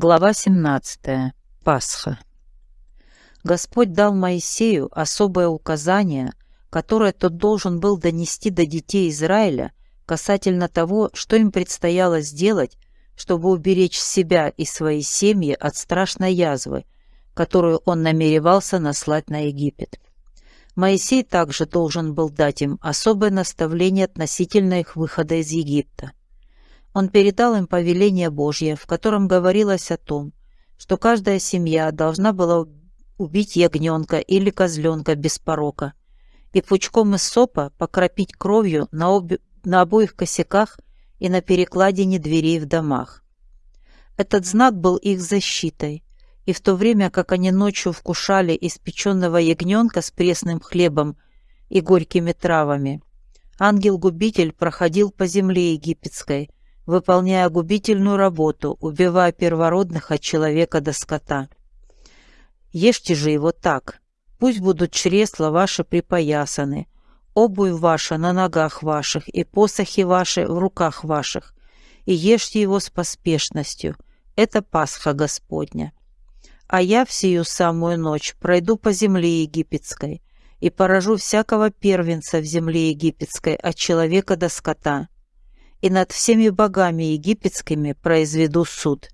Глава 17. Пасха. Господь дал Моисею особое указание, которое тот должен был донести до детей Израиля касательно того, что им предстояло сделать, чтобы уберечь себя и свои семьи от страшной язвы, которую он намеревался наслать на Египет. Моисей также должен был дать им особое наставление относительно их выхода из Египта. Он передал им повеление Божье, в котором говорилось о том, что каждая семья должна была убить ягненка или козленка без порока и пучком из сопа покропить кровью на, обе, на обоих косяках и на перекладине дверей в домах. Этот знак был их защитой, и в то время как они ночью вкушали испеченного ягненка с пресным хлебом и горькими травами, ангел-губитель проходил по земле египетской, выполняя губительную работу, убивая первородных от человека до скота. Ешьте же его так. Пусть будут чресла ваши припоясаны, обувь ваша на ногах ваших и посохи ваши в руках ваших, и ешьте его с поспешностью. Это Пасха Господня. А я в сию самую ночь пройду по земле египетской и поражу всякого первенца в земле египетской от человека до скота, и над всеми богами египетскими произведу суд.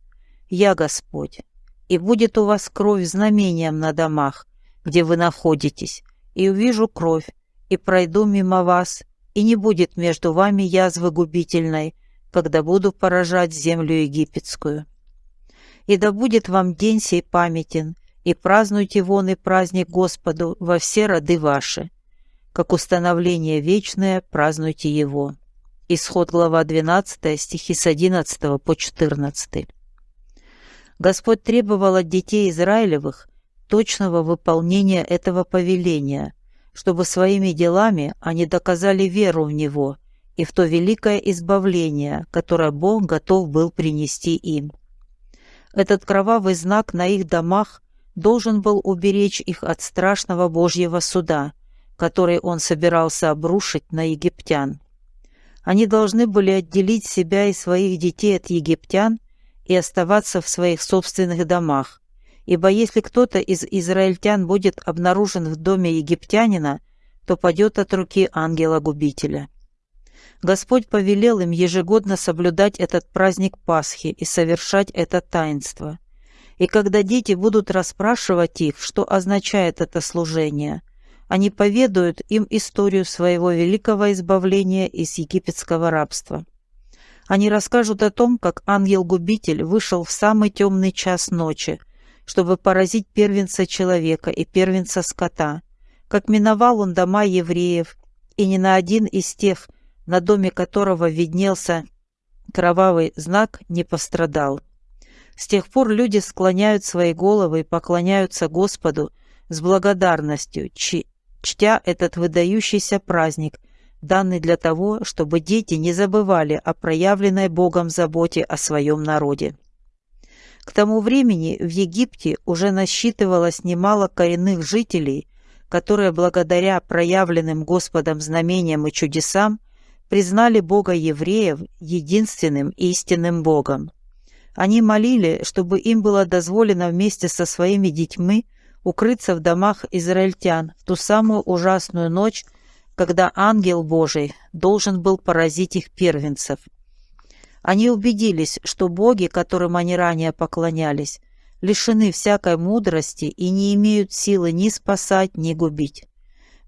Я Господь. И будет у вас кровь знамением на домах, где вы находитесь, и увижу кровь, и пройду мимо вас, и не будет между вами язвы губительной, когда буду поражать землю египетскую. И да будет вам день сей памятен, и празднуйте вон и праздник Господу во все роды ваши. Как установление вечное празднуйте его. Исход глава 12, стихи с 11 по 14. Господь требовал от детей Израилевых точного выполнения этого повеления, чтобы своими делами они доказали веру в Него и в то великое избавление, которое Бог готов был принести им. Этот кровавый знак на их домах должен был уберечь их от страшного Божьего суда, который Он собирался обрушить на египтян. Они должны были отделить себя и своих детей от египтян и оставаться в своих собственных домах, ибо если кто-то из израильтян будет обнаружен в доме египтянина, то падет от руки ангела-губителя. Господь повелел им ежегодно соблюдать этот праздник Пасхи и совершать это таинство. И когда дети будут расспрашивать их, что означает это служение – они поведают им историю своего великого избавления из египетского рабства. Они расскажут о том, как ангел-губитель вышел в самый темный час ночи, чтобы поразить первенца человека и первенца скота, как миновал он дома евреев, и ни на один из тех, на доме которого виднелся кровавый знак, не пострадал. С тех пор люди склоняют свои головы и поклоняются Господу с благодарностью, чтя этот выдающийся праздник, данный для того, чтобы дети не забывали о проявленной Богом заботе о своем народе. К тому времени в Египте уже насчитывалось немало коренных жителей, которые благодаря проявленным Господом знамениям и чудесам признали Бога евреев единственным истинным Богом. Они молили, чтобы им было дозволено вместе со своими детьми укрыться в домах израильтян в ту самую ужасную ночь, когда ангел Божий должен был поразить их первенцев. Они убедились, что боги, которым они ранее поклонялись, лишены всякой мудрости и не имеют силы ни спасать, ни губить.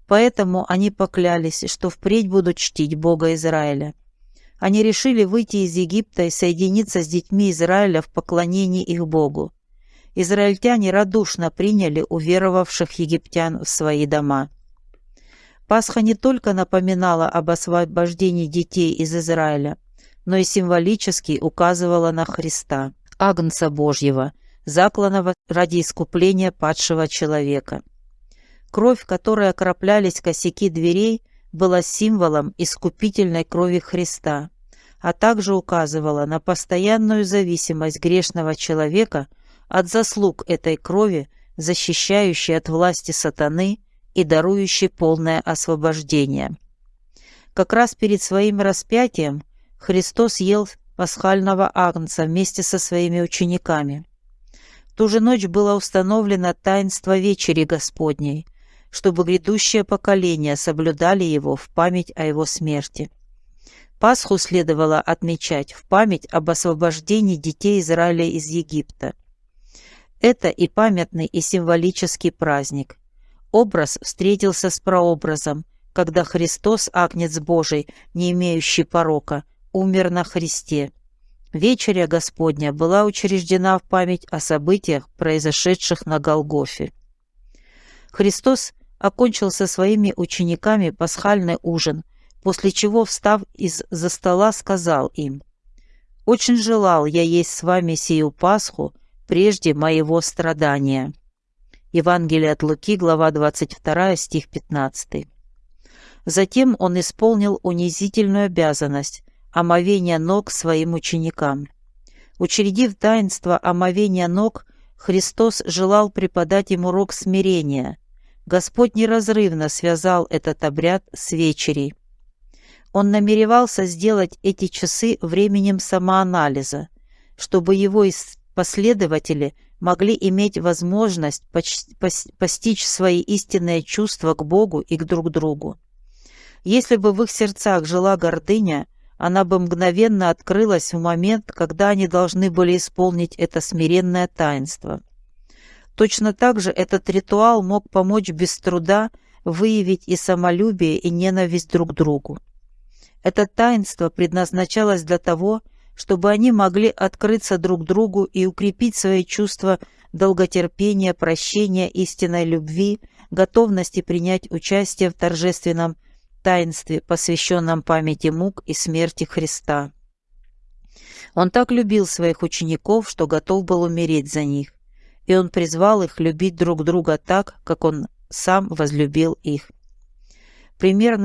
Поэтому они поклялись, что впредь будут чтить Бога Израиля. Они решили выйти из Египта и соединиться с детьми Израиля в поклонении их Богу израильтяне радушно приняли уверовавших египтян в свои дома. Пасха не только напоминала об освобождении детей из Израиля, но и символически указывала на Христа, Агнца Божьего, закланного ради искупления падшего человека. Кровь, которой окроплялись косяки дверей, была символом искупительной крови Христа, а также указывала на постоянную зависимость грешного человека от заслуг этой крови, защищающей от власти сатаны и дарующей полное освобождение. Как раз перед своим распятием Христос ел пасхального агнца вместе со своими учениками. В ту же ночь было установлено таинство вечери Господней, чтобы грядущее поколение соблюдали его в память о его смерти. Пасху следовало отмечать в память об освобождении детей Израиля из Египта. Это и памятный, и символический праздник. Образ встретился с прообразом, когда Христос, Агнец Божий, не имеющий порока, умер на Христе. Вечеря Господня была учреждена в память о событиях, произошедших на Голгофе. Христос окончил со своими учениками пасхальный ужин – после чего, встав из-за стола, сказал им, «Очень желал я есть с вами сию Пасху прежде моего страдания». Евангелие от Луки, глава 22, стих 15. Затем он исполнил унизительную обязанность омовения ног своим ученикам. Учредив таинство омовения ног, Христос желал преподать им урок смирения. Господь неразрывно связал этот обряд с вечерей. Он намеревался сделать эти часы временем самоанализа, чтобы его последователи могли иметь возможность постичь свои истинные чувства к Богу и к друг другу. Если бы в их сердцах жила гордыня, она бы мгновенно открылась в момент, когда они должны были исполнить это смиренное таинство. Точно так же этот ритуал мог помочь без труда выявить и самолюбие, и ненависть друг к другу. Это таинство предназначалось для того, чтобы они могли открыться друг другу и укрепить свои чувства долготерпения, прощения, истинной любви, готовности принять участие в торжественном таинстве, посвященном памяти мук и смерти Христа. Он так любил своих учеников, что готов был умереть за них, и он призвал их любить друг друга так, как он сам возлюбил их. Пример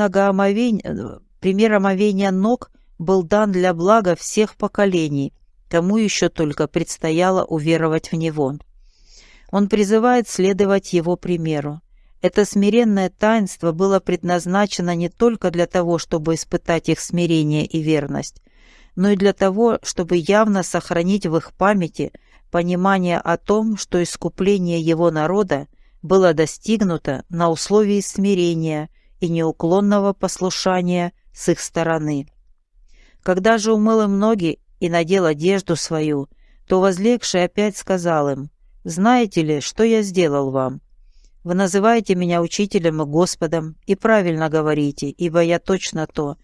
Пример омовения ног был дан для блага всех поколений, кому еще только предстояло уверовать в него. Он призывает следовать его примеру. Это смиренное таинство было предназначено не только для того, чтобы испытать их смирение и верность, но и для того, чтобы явно сохранить в их памяти понимание о том, что искупление его народа было достигнуто на условии смирения и неуклонного послушания с их стороны. Когда же умыл им ноги и надел одежду свою, то возлегший опять сказал им, «Знаете ли, что я сделал вам? Вы называете меня учителем и Господом, и правильно говорите, ибо я точно то.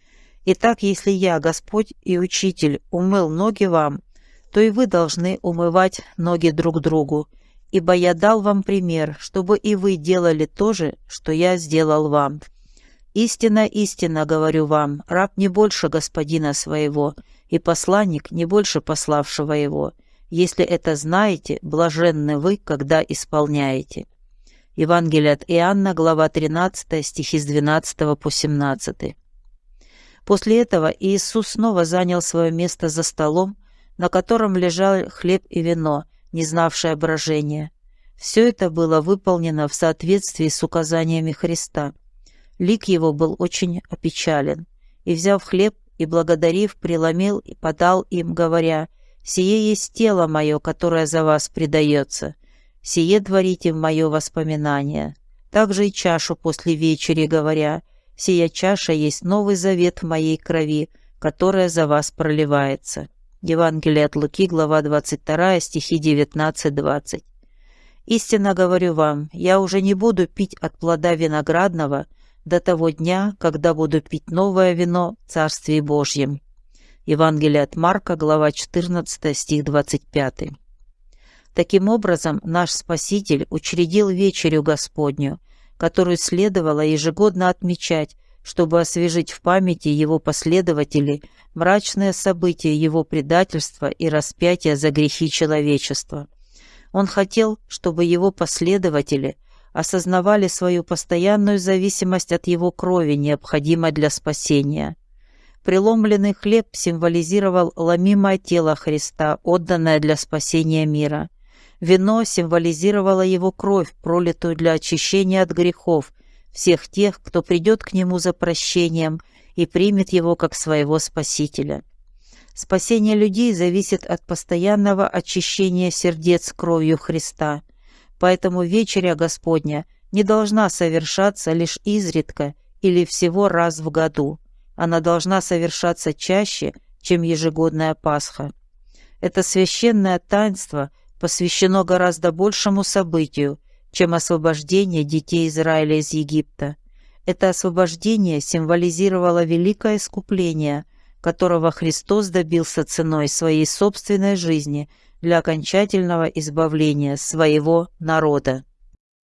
Итак, если я, Господь и Учитель, умыл ноги вам, то и вы должны умывать ноги друг другу, ибо я дал вам пример, чтобы и вы делали то же, что я сделал вам». Истинно, истинно говорю вам, раб не больше господина своего, и посланник не больше пославшего его. Если это знаете, блаженны вы, когда исполняете». Евангелие от Иоанна, глава 13, стихи с 12 по 17. После этого Иисус снова занял свое место за столом, на котором лежал хлеб и вино, не знавшее брожения. Все это было выполнено в соответствии с указаниями Христа – Лик его был очень опечален, и, взяв хлеб и благодарив, преломил и подал им, говоря, «Сие есть тело мое, которое за вас предается. Сие творите в мое воспоминание». Также и чашу после вечери, говоря, «Сия чаша есть новый завет в моей крови, которая за вас проливается». Евангелие от Луки, глава 22, стихи 19-20. «Истинно говорю вам, я уже не буду пить от плода виноградного, до того дня, когда буду пить новое вино в Царстве Божьем». Евангелие от Марка, глава 14, стих 25. Таким образом, наш Спаситель учредил вечерю Господню, которую следовало ежегодно отмечать, чтобы освежить в памяти его последователей мрачные события его предательства и распятия за грехи человечества. Он хотел, чтобы его последователи – осознавали свою постоянную зависимость от его крови, необходимой для спасения. Преломленный хлеб символизировал ломимое тело Христа, отданное для спасения мира. Вино символизировало его кровь, пролитую для очищения от грехов всех тех, кто придет к нему за прощением и примет его как своего Спасителя. Спасение людей зависит от постоянного очищения сердец кровью Христа. Поэтому вечеря Господня не должна совершаться лишь изредка или всего раз в году. Она должна совершаться чаще, чем ежегодная Пасха. Это священное таинство посвящено гораздо большему событию, чем освобождение детей Израиля из Египта. Это освобождение символизировало великое искупление, которого Христос добился ценой своей собственной жизни для окончательного избавления своего народа.